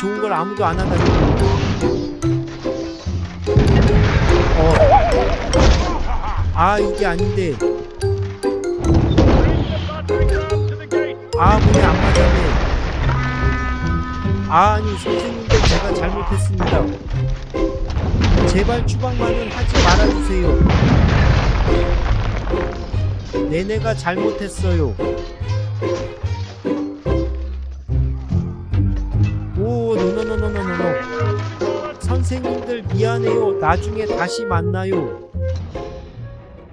좋은 걸 아무도 안 하다니. 어. 아, 이게 아닌데. 아, 문이 안 맞았네. 아니, 선생님들 제가 잘못했습니다. 제발 추방만은 하지 말아주세요. 내내가 잘못했어요. 노노노노노노노 선생님들 미안해요. 나중에 다시 만나요.